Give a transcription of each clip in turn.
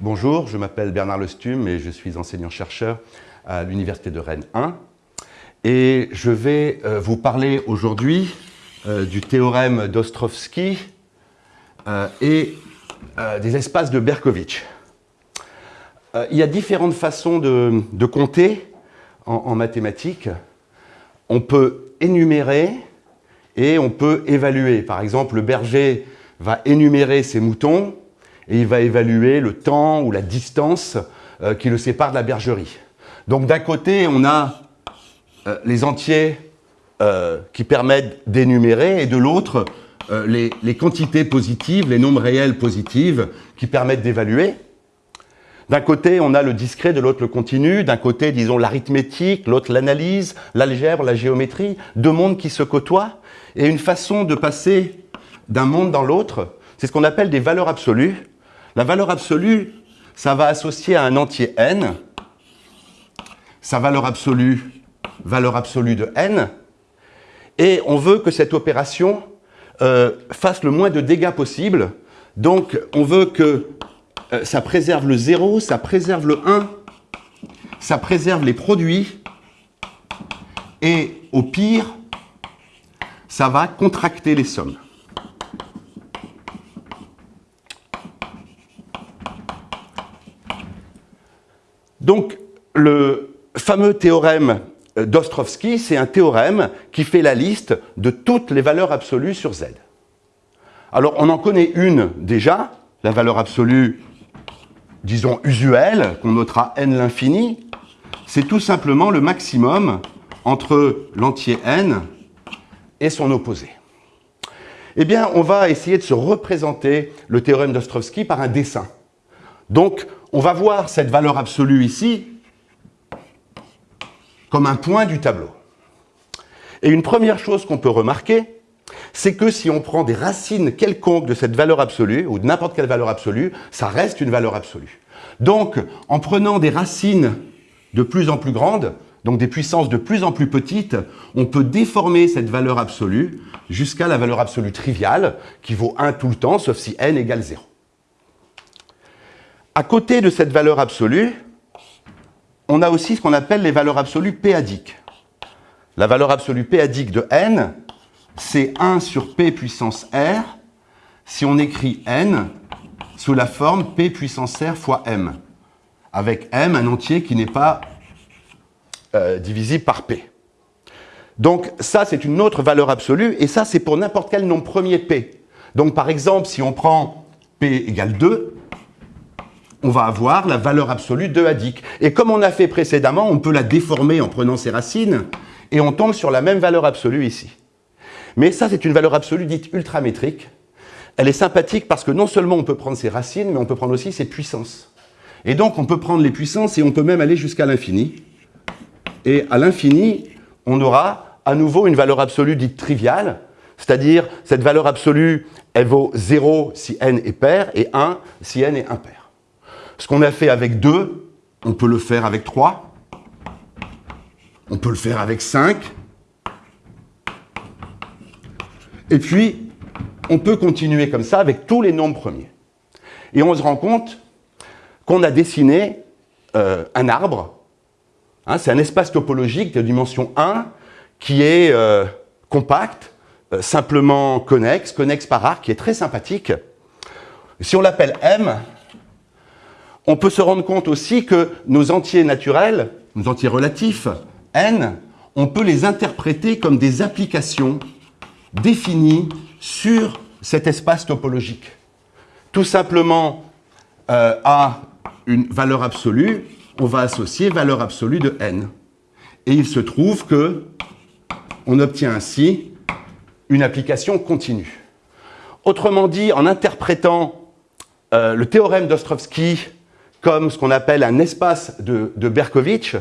bonjour, je m'appelle Bernard Lestume et je suis enseignant-chercheur à l'Université de Rennes 1. Et je vais euh, vous parler aujourd'hui euh, du théorème d'Ostrovsky euh, et des espaces de Berkovitch. il y a différentes façons de, compter en, en, mathématiques. On peut énumérer et on peut évaluer. Par exemple, le berger va énumérer ses moutons et il va évaluer le temps ou la distance euh, qui le sépare de la bergerie. Donc d'un côté, on a euh, les entiers euh, qui permettent d'énumérer et de l'autre, les, les, quantités positives, les nombres réels positives qui permettent d'évaluer. D'un côté, on a le discret, de l'autre le continu. D'un côté, disons, l'arithmétique, l'autre l'analyse, l'algèbre, la géométrie. Deux mondes qui se côtoient. Et une façon de passer d'un monde dans l'autre, c'est ce qu'on appelle des valeurs absolues. La valeur absolue, ça va associer à un entier n, sa valeur absolue, valeur absolue de n, et on veut que cette opération euh, fasse le moins de dégâts possible. Donc, on veut que euh, ça préserve le 0, ça préserve le 1, ça préserve les produits, et au pire, ça va contracter les sommes. Donc, le fameux théorème d'Ostrovsky, c'est un théorème qui fait la liste de toutes les valeurs absolues sur Z. Alors, on en connaît une déjà, la valeur absolue, disons, usuelle, qu'on notera n l'infini, c'est tout simplement le maximum entre l'entier n et son opposé. Eh bien, on va essayer de se représenter le théorème d'Ostrovsky par un dessin. Donc, on va voir cette valeur absolue ici comme un point du tableau. Et une première chose qu'on peut remarquer, c'est que si on prend des racines quelconques de cette valeur absolue, ou de n'importe quelle valeur absolue, ça reste une valeur absolue. Donc, en prenant des racines de plus en plus grandes, donc des puissances de plus en plus petites, on peut déformer cette valeur absolue jusqu'à la valeur absolue triviale, qui vaut 1 tout le temps, sauf si n égale 0. À côté de cette valeur absolue, on a aussi ce qu'on appelle les valeurs absolues p-adiques. La valeur absolue p-adique de n, c'est 1 sur p puissance r si on écrit n sous la forme p puissance r fois m, avec m un entier qui n'est pas euh, divisible par p. Donc ça, c'est une autre valeur absolue, et ça, c'est pour n'importe quel nombre premier p. Donc par exemple, si on prend p égale 2, on va avoir la valeur absolue de adique. Et comme on a fait précédemment, on peut la déformer en prenant ses racines, et on tombe sur la même valeur absolue ici. Mais ça, c'est une valeur absolue dite ultramétrique. Elle est sympathique parce que non seulement on peut prendre ses racines, mais on peut prendre aussi ses puissances. Et donc, on peut prendre les puissances et on peut même aller jusqu'à l'infini. Et à l'infini, on aura à nouveau une valeur absolue dite triviale, c'est-à-dire cette valeur absolue, elle vaut 0 si n est pair et 1 si n est impair. Ce qu'on a fait avec 2, on peut le faire avec 3, on peut le faire avec 5, et puis on peut continuer comme ça avec tous les nombres premiers. Et on se rend compte qu'on a dessiné euh, un arbre, hein, c'est un espace topologique de dimension 1 qui est euh, compact, euh, simplement connexe, connexe par arc, qui est très sympathique. Si on l'appelle M, on peut se rendre compte aussi que nos entiers naturels, nos entiers relatifs, n, on peut les interpréter comme des applications définies sur cet espace topologique. Tout simplement euh, à une valeur absolue, on va associer valeur absolue de n. Et il se trouve que on obtient ainsi une application continue. Autrement dit, en interprétant euh, le théorème d'Ostrovsky comme ce qu'on appelle un espace de, de Berkovitch,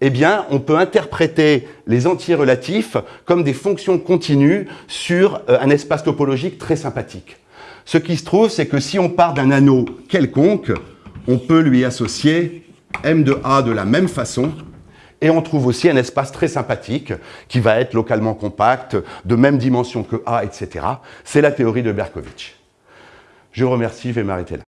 eh bien, on peut interpréter les entiers relatifs comme des fonctions continues sur euh, un espace topologique très sympathique. Ce qui se trouve, c'est que si on part d'un anneau quelconque, on peut lui associer M de A de la même façon, et on trouve aussi un espace très sympathique qui va être localement compact, de même dimension que A, etc. C'est la théorie de Berkovitch. Je remercie, je vais m'arrêter là.